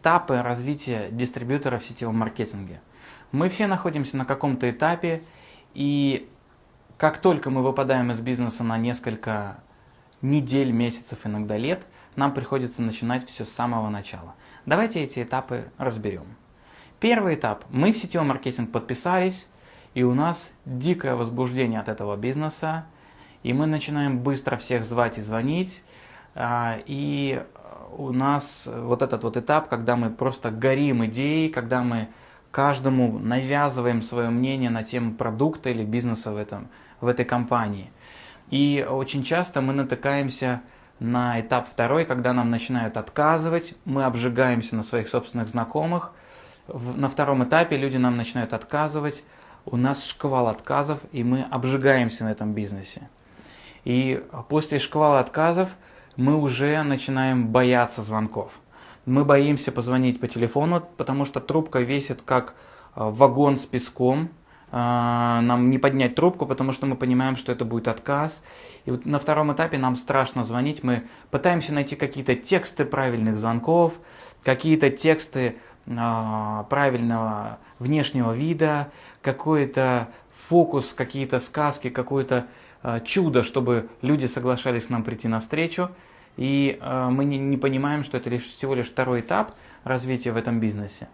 этапы развития дистрибьютора в сетевом маркетинге. Мы все находимся на каком-то этапе, и как только мы выпадаем из бизнеса на несколько недель, месяцев, иногда лет, нам приходится начинать все с самого начала. Давайте эти этапы разберем. Первый этап. Мы в сетевой маркетинг подписались, и у нас дикое возбуждение от этого бизнеса, и мы начинаем быстро всех звать и звонить, а, и у нас вот этот вот этап, когда мы просто горим идеей, когда мы каждому навязываем свое мнение на тему продукта или бизнеса в, этом, в этой компании. И очень часто мы натыкаемся на этап второй, когда нам начинают отказывать, мы обжигаемся на своих собственных знакомых. На втором этапе люди нам начинают отказывать, у нас шквал отказов, и мы обжигаемся на этом бизнесе. И после шквала отказов мы уже начинаем бояться звонков. Мы боимся позвонить по телефону, потому что трубка весит как э, вагон с песком. Э, нам не поднять трубку, потому что мы понимаем, что это будет отказ. И вот на втором этапе нам страшно звонить. Мы пытаемся найти какие-то тексты правильных звонков, какие-то тексты э, правильного внешнего вида, какой-то фокус, какие-то сказки, какое-то чудо, чтобы люди соглашались к нам прийти навстречу и э, мы не, не понимаем, что это лишь, всего лишь второй этап развития в этом бизнесе.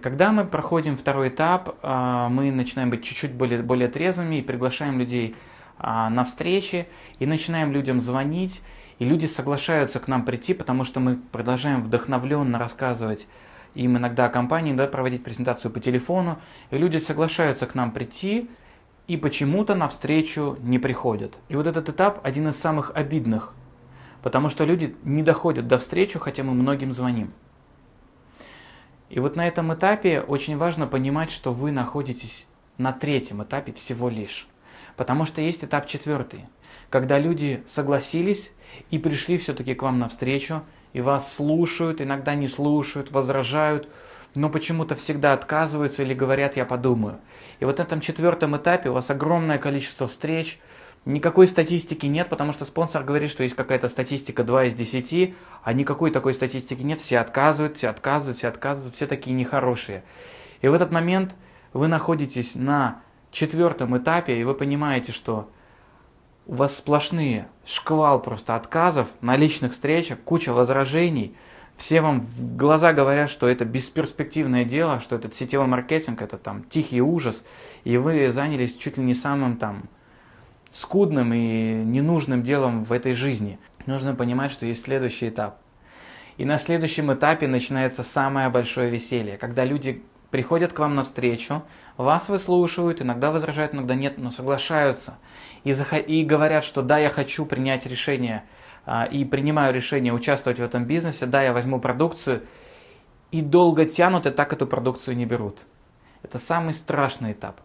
Когда мы проходим второй этап, э, мы начинаем быть чуть-чуть более, более трезвыми и приглашаем людей э, на встречи, и начинаем людям звонить, и люди соглашаются к нам прийти, потому что мы продолжаем вдохновленно рассказывать им иногда о компании, да, проводить презентацию по телефону, и люди соглашаются к нам прийти, и почему-то на встречу не приходят. И вот этот этап один из самых обидных Потому что люди не доходят до встречи, хотя мы многим звоним. И вот на этом этапе очень важно понимать, что вы находитесь на третьем этапе всего лишь. Потому что есть этап четвертый, когда люди согласились и пришли все-таки к вам навстречу, и вас слушают, иногда не слушают, возражают, но почему-то всегда отказываются или говорят «я подумаю». И вот на этом четвертом этапе у вас огромное количество встреч, Никакой статистики нет, потому что спонсор говорит, что есть какая-то статистика 2 из 10, а никакой такой статистики нет, все отказывают, все отказывают, все отказывают, все такие нехорошие. И в этот момент вы находитесь на четвертом этапе, и вы понимаете, что у вас сплошные шквал просто отказов на личных встречах, куча возражений, все вам в глаза говорят, что это бесперспективное дело, что этот сетевой маркетинг, это там тихий ужас, и вы занялись чуть ли не самым там скудным и ненужным делом в этой жизни. Нужно понимать, что есть следующий этап. И на следующем этапе начинается самое большое веселье, когда люди приходят к вам навстречу, вас выслушивают, иногда возражают, иногда нет, но соглашаются. И, и говорят, что да, я хочу принять решение а, и принимаю решение участвовать в этом бизнесе, да, я возьму продукцию, и долго тянут, и так эту продукцию не берут. Это самый страшный этап.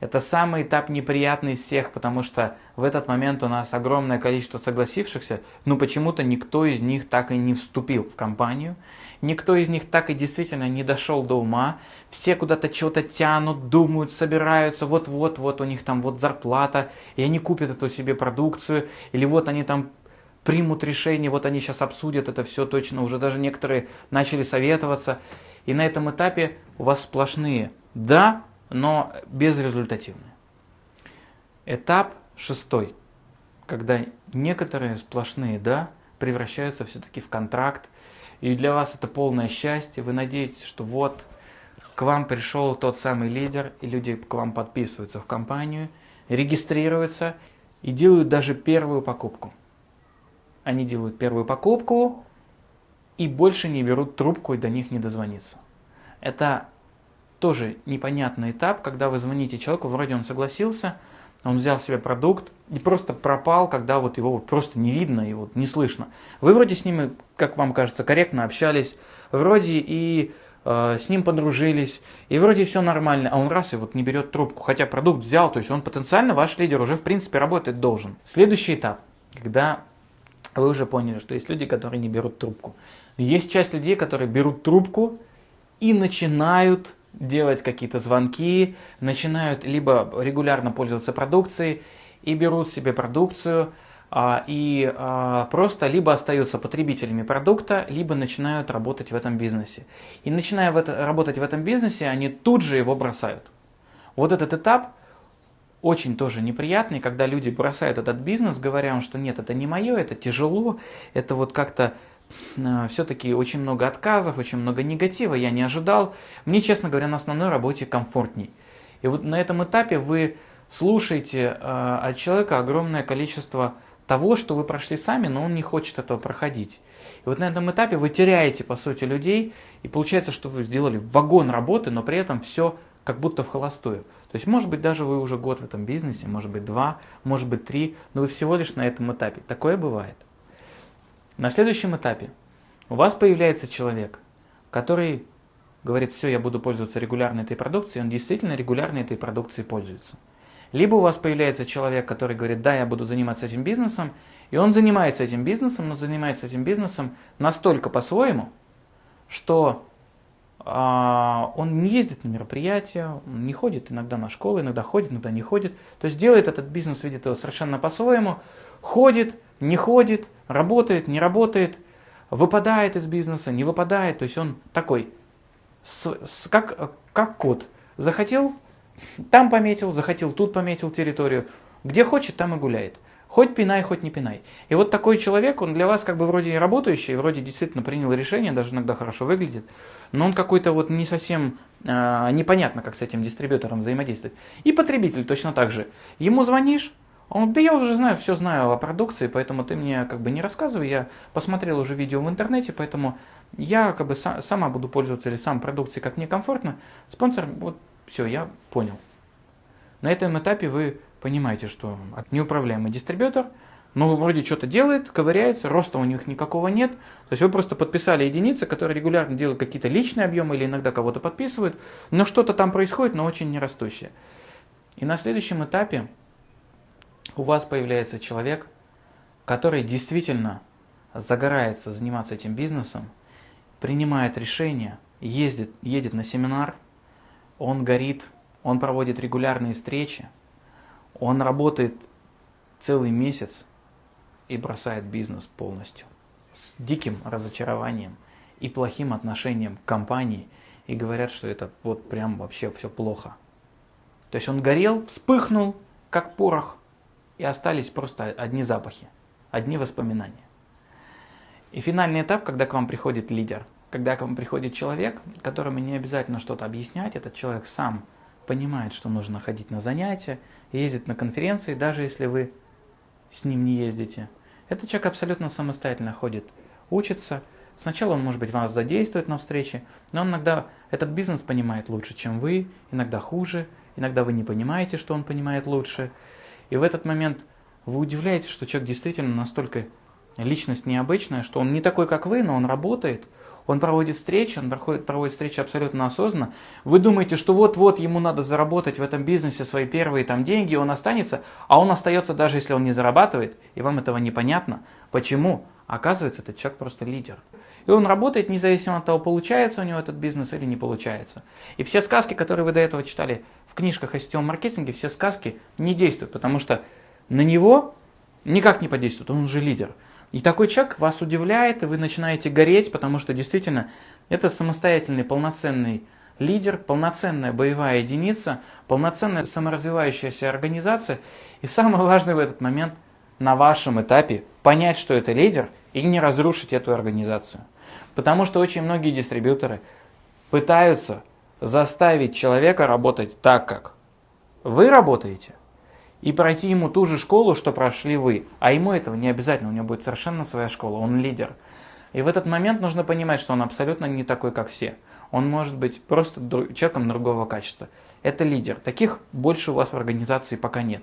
Это самый этап неприятный из всех, потому что в этот момент у нас огромное количество согласившихся, но почему-то никто из них так и не вступил в компанию, никто из них так и действительно не дошел до ума, все куда-то чего-то тянут, думают, собираются, вот-вот, вот у них там вот зарплата, и они купят эту себе продукцию, или вот они там примут решение, вот они сейчас обсудят это все точно, уже даже некоторые начали советоваться, и на этом этапе у вас сплошные «да», но безрезультативные. Этап шестой, когда некоторые сплошные «да» превращаются все-таки в контракт, и для вас это полное счастье, вы надеетесь, что вот к вам пришел тот самый лидер, и люди к вам подписываются в компанию, регистрируются и делают даже первую покупку. Они делают первую покупку и больше не берут трубку и до них не дозвониться. Это тоже непонятный этап, когда вы звоните человеку, вроде он согласился, он взял себе продукт и просто пропал, когда вот его просто не видно и вот не слышно. Вы вроде с ним, как вам кажется, корректно общались, вроде и э, с ним подружились, и вроде все нормально, а он раз и вот не берет трубку, хотя продукт взял, то есть он потенциально ваш лидер уже в принципе работать должен. Следующий этап, когда вы уже поняли, что есть люди, которые не берут трубку. Есть часть людей, которые берут трубку и начинают делать какие-то звонки, начинают либо регулярно пользоваться продукцией и берут себе продукцию, а, и а, просто либо остаются потребителями продукта, либо начинают работать в этом бизнесе. И начиная в это, работать в этом бизнесе, они тут же его бросают. Вот этот этап очень тоже неприятный, когда люди бросают этот бизнес, говоря, что нет, это не мое, это тяжело, это вот как-то все-таки очень много отказов, очень много негатива, я не ожидал. Мне, честно говоря, на основной работе комфортней. И вот на этом этапе вы слушаете э, от человека огромное количество того, что вы прошли сами, но он не хочет этого проходить. И вот на этом этапе вы теряете, по сути, людей, и получается, что вы сделали вагон работы, но при этом все как будто в холостую. То есть, может быть, даже вы уже год в этом бизнесе, может быть, два, может быть, три, но вы всего лишь на этом этапе. Такое бывает. На следующем этапе у вас появляется человек, который говорит, все, я буду пользоваться регулярно этой продукцией, он действительно регулярно этой продукцией пользуется. Либо у вас появляется человек, который говорит, да, я буду заниматься этим бизнесом, и он занимается этим бизнесом, но занимается этим бизнесом настолько по-своему, что а, он не ездит на мероприятия, не ходит иногда на школу, иногда ходит, иногда не ходит. То есть делает этот бизнес, видит его совершенно по-своему, ходит, не ходит, работает, не работает, выпадает из бизнеса, не выпадает. То есть он такой, с, с, как, как кот. Захотел, там пометил, захотел, тут пометил территорию. Где хочет, там и гуляет. Хоть пинай, хоть не пинай. И вот такой человек, он для вас как бы вроде работающий, вроде действительно принял решение, даже иногда хорошо выглядит, но он какой-то вот не совсем э, непонятно, как с этим дистрибьютором взаимодействовать. И потребитель точно так же. Ему звонишь, он, да я уже знаю, все знаю о продукции, поэтому ты мне как бы не рассказывай, я посмотрел уже видео в интернете, поэтому я как бы са, сама буду пользоваться или сам продукцией, как мне комфортно. Спонсор, вот все, я понял. На этом этапе вы понимаете, что неуправляемый дистрибьютор, ну, вроде что-то делает, ковыряется, роста у них никакого нет. То есть вы просто подписали единицы, которые регулярно делают какие-то личные объемы или иногда кого-то подписывают, но что-то там происходит, но очень нерастущее. И на следующем этапе у вас появляется человек, который действительно загорается заниматься этим бизнесом, принимает решения, ездит, едет на семинар, он горит, он проводит регулярные встречи, он работает целый месяц и бросает бизнес полностью. С диким разочарованием и плохим отношением к компании. И говорят, что это вот прям вообще все плохо. То есть он горел, вспыхнул, как порох, и остались просто одни запахи, одни воспоминания. И финальный этап, когда к вам приходит лидер, когда к вам приходит человек, которому не обязательно что-то объяснять, этот человек сам понимает, что нужно ходить на занятия, ездит на конференции, даже если вы с ним не ездите. Этот человек абсолютно самостоятельно ходит, учится. Сначала он, может быть, вас задействует на встрече, но он иногда этот бизнес понимает лучше, чем вы, иногда хуже, иногда вы не понимаете, что он понимает лучше. И в этот момент вы удивляетесь, что человек действительно настолько личность необычная, что он не такой, как вы, но он работает – он проводит встречи, он проходит, проводит встречи абсолютно осознанно. Вы думаете, что вот-вот ему надо заработать в этом бизнесе свои первые там деньги, он останется, а он остается даже если он не зарабатывает, и вам этого непонятно. Почему? Оказывается, этот человек просто лидер. И он работает независимо от того, получается у него этот бизнес или не получается. И все сказки, которые вы до этого читали в книжках о сетевом маркетинге, все сказки не действуют, потому что на него никак не подействует, он уже лидер. И такой человек вас удивляет, и вы начинаете гореть, потому что действительно это самостоятельный, полноценный лидер, полноценная боевая единица, полноценная саморазвивающаяся организация. И самое важное в этот момент на вашем этапе понять, что это лидер, и не разрушить эту организацию. Потому что очень многие дистрибьюторы пытаются заставить человека работать так, как вы работаете, и пройти ему ту же школу, что прошли вы. А ему этого не обязательно, у него будет совершенно своя школа, он лидер. И в этот момент нужно понимать, что он абсолютно не такой, как все. Он может быть просто человеком другого качества. Это лидер. Таких больше у вас в организации пока нет.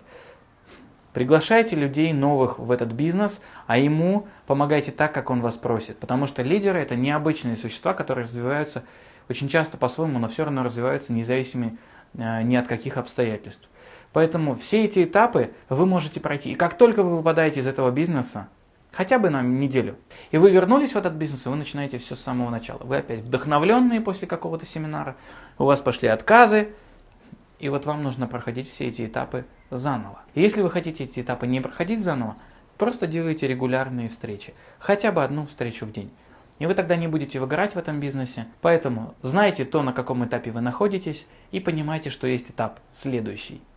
Приглашайте людей новых в этот бизнес, а ему помогайте так, как он вас просит. Потому что лидеры это необычные существа, которые развиваются очень часто по-своему, но все равно развиваются независимо э, ни от каких обстоятельств. Поэтому все эти этапы вы можете пройти. И как только вы выпадаете из этого бизнеса, хотя бы на неделю, и вы вернулись в этот бизнес, и вы начинаете все с самого начала. Вы опять вдохновленные после какого-то семинара, у вас пошли отказы, и вот вам нужно проходить все эти этапы заново. Если вы хотите эти этапы не проходить заново, Просто делайте регулярные встречи, хотя бы одну встречу в день. И вы тогда не будете выгорать в этом бизнесе. Поэтому знайте то, на каком этапе вы находитесь, и понимайте, что есть этап следующий –